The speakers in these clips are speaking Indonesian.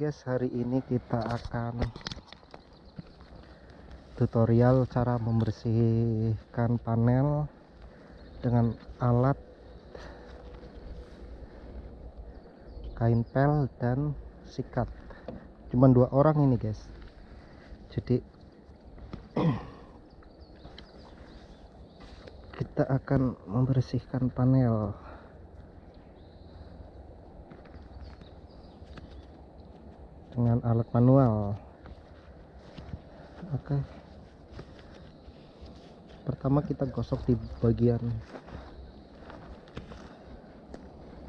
guys, hari ini kita akan tutorial cara membersihkan panel dengan alat kain pel dan sikat. Cuman dua orang ini guys. Jadi kita akan membersihkan panel. Dengan alat manual. Oke. Pertama kita gosok di bagian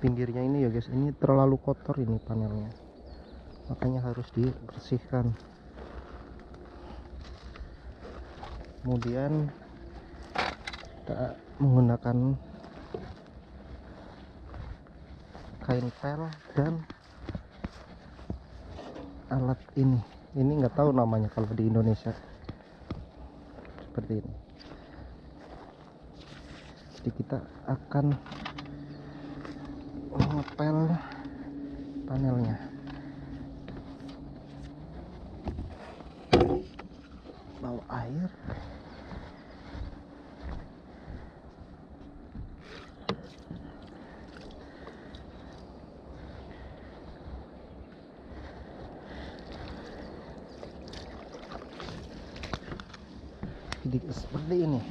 pinggirnya ini ya guys. Ini terlalu kotor ini panelnya. Makanya harus dibersihkan. Kemudian kita menggunakan kain pel dan alat ini. Ini nggak tahu namanya kalau di Indonesia. Seperti ini. Jadi kita akan ngepel panelnya. Bawa air jadi seperti ini.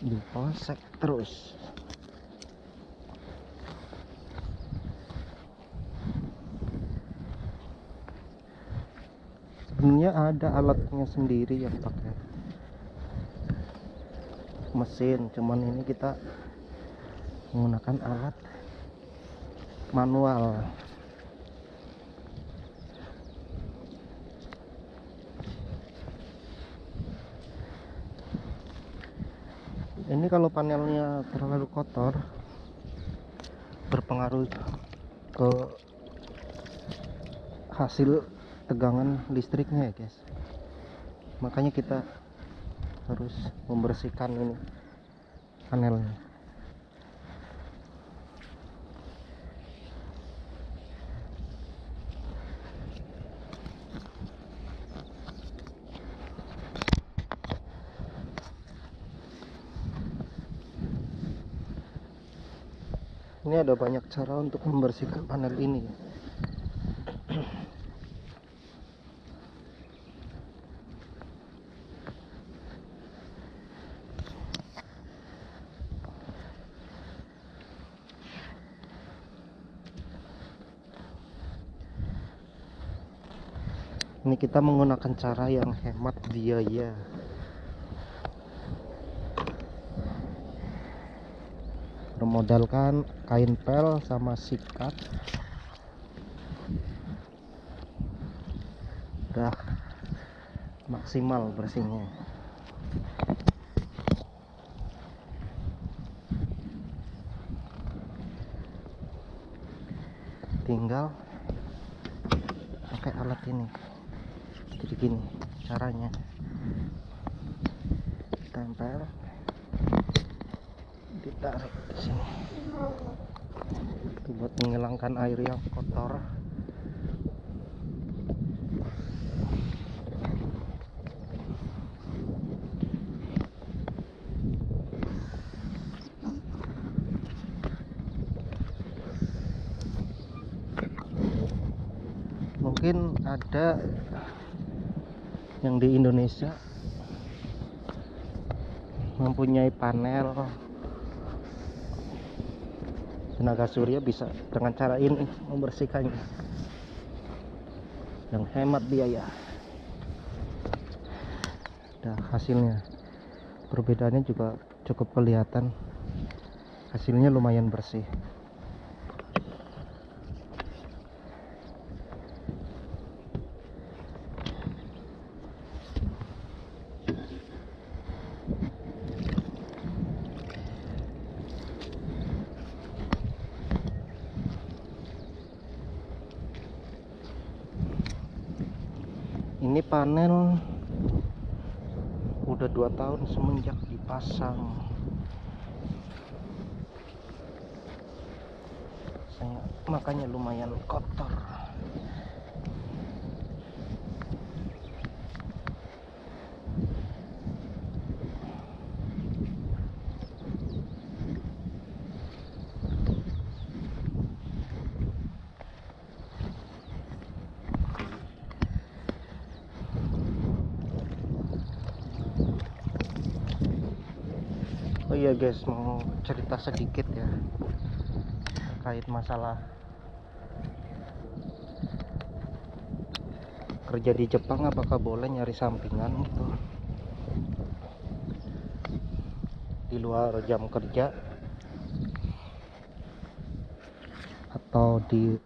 Dipolsek terus. Sebenarnya ada alatnya sendiri yang pakai mesin cuman ini kita menggunakan alat manual ini kalau panelnya terlalu kotor berpengaruh ke hasil tegangan listriknya ya guys. Makanya kita harus membersihkan ini panelnya ini ada banyak cara untuk membersihkan panel ini. Ini kita menggunakan cara yang hemat biaya bermodalkan kain pel sama sikat. Udah maksimal bersihnya. Tinggal pakai alat ini. Jadi gini caranya tempel ditarik ke sini itu buat menghilangkan air yang kotor. Mungkin ada yang di Indonesia mempunyai panel tenaga surya bisa dengan cara ini membersihkannya yang hemat biaya. Dan hasilnya perbedaannya juga cukup kelihatan. Hasilnya lumayan bersih ini panel udah dua tahun semenjak dipasang. Makanya lumayan kotor guys mau cerita sedikit ya terkait masalah kerja di Jepang apakah boleh nyari sampingan gitu? Di luar jam kerja atau di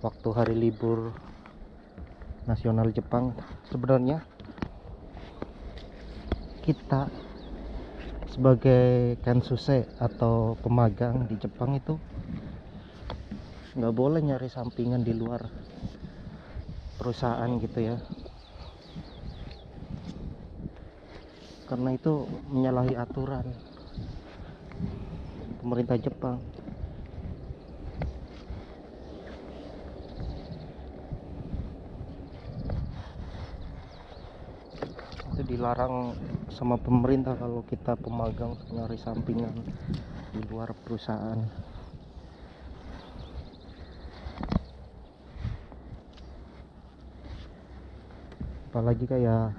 waktu hari libur nasional Jepang. Sebenarnya kita sebagai kensuse atau pemagang di Jepang itu nggak boleh nyari sampingan di luar perusahaan gitu ya. Karena itu menyalahi aturan pemerintah Jepang itu dilarang sama pemerintah kalau kita pemagang nyari sampingan di luar perusahaan. Apalagi kayak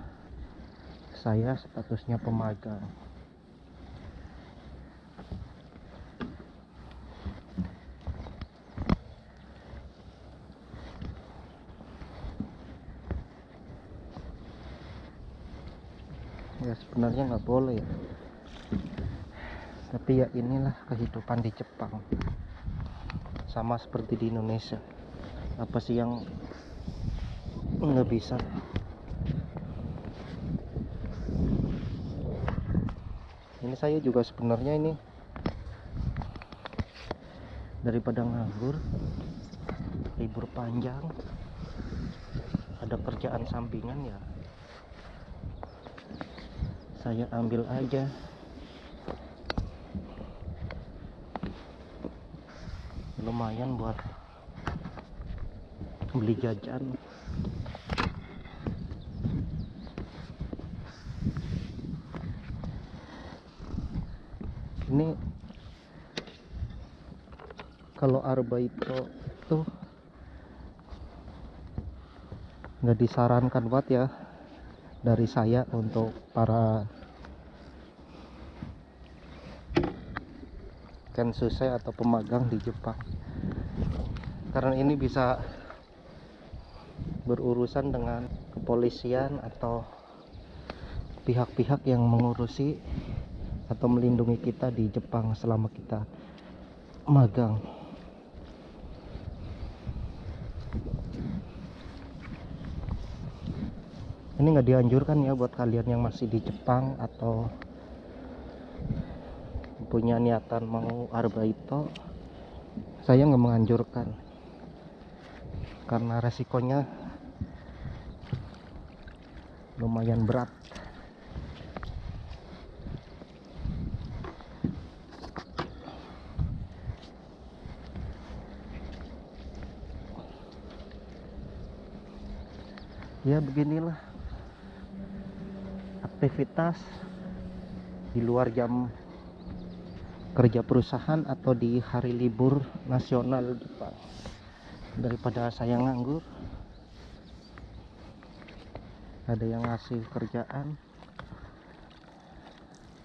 saya statusnya pemagang ya sebenarnya nggak boleh ya. Tapi ya inilah kehidupan di Jepang. Sama seperti di Indonesia. Apa sih yang nggak bisa? Ini saya juga sebenarnya ini daripada nganggur libur panjang ada kerjaan sampingan ya saya ambil aja. Lumayan buat beli jajan. Ini kalau arbaito tuh nggak disarankan buat ya dari saya untuk para kensuse atau pemagang di Jepang. Karena ini bisa berurusan dengan kepolisian atau pihak-pihak yang mengurusi atau melindungi kita di Jepang selama kita magang. Ini nggak dianjurkan ya buat kalian yang masih di Jepang atau punya niatan mau arbaito saya nggak menganjurkan. Karena resikonya lumayan berat. Ya beginilah aktivitas di luar jam kerja perusahaan atau di hari libur nasional Jepang daripada saya nganggur ada yang ngasih kerjaan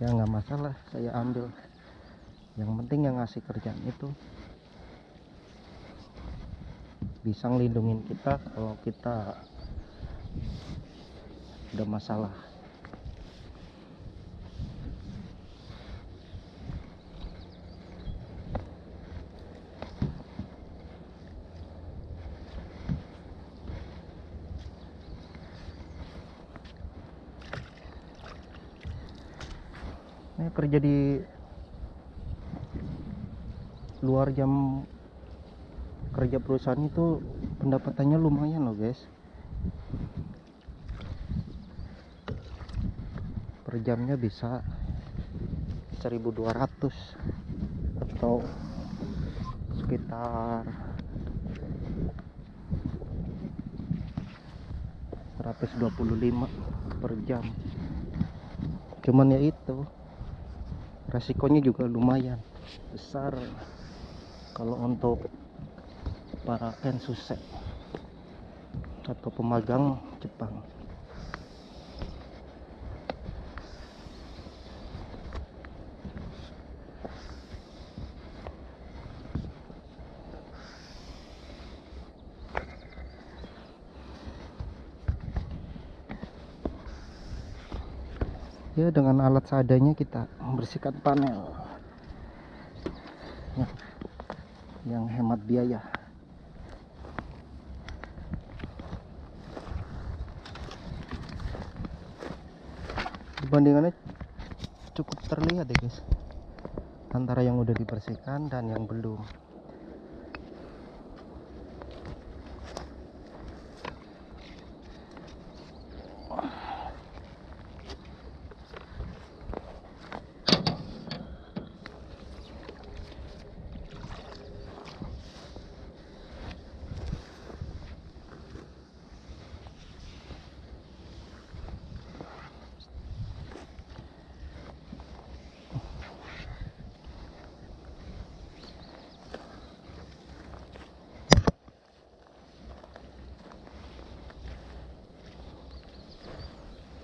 ya nggak masalah saya ambil. Yang penting yang ngasih kerjaan itu bisa ngelindungin kita kalau kita ada masalah Ini kerja di luar jam kerja perusahaan itu pendapatannya lumayan loh guys. Per jamnya bisa 1200 atau sekitar 125 per jam. Cuman ya itu resikonya juga lumayan besar kalau untuk para kensusek atau pemagang Jepang. Ya dengan alat seadanya kita membersihkan panel ya, yang hemat biaya. Perbandingannya cukup terlihat ya guys antara yang udah dibersihkan dan yang belum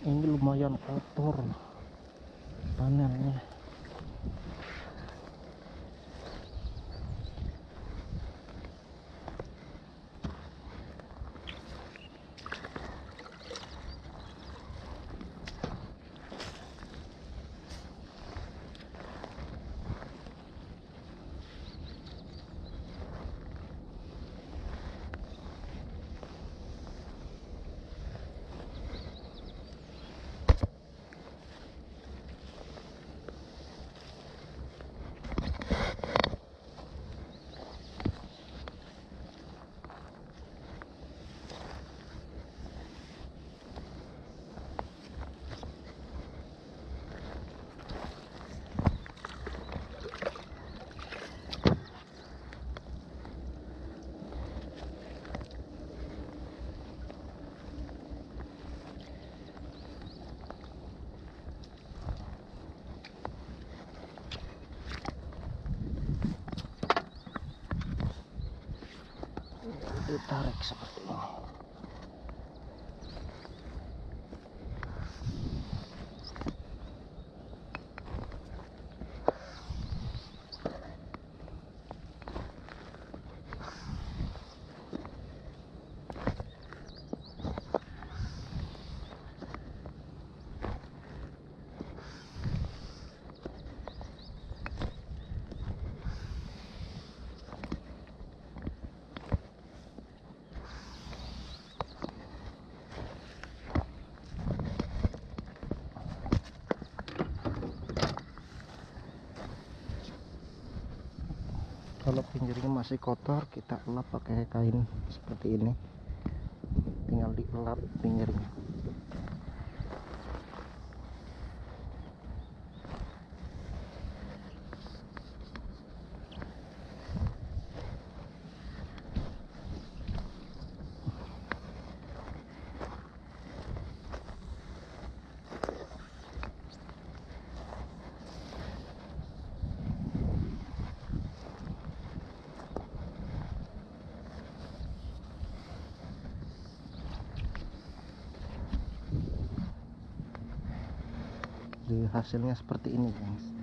ini lumayan kotor panelnya ditarik seperti ini kalau pinggirnya masih kotor kita lap pakai kain seperti ini. Tinggal dilap pinggirnya jadi hasilnya seperti ini guys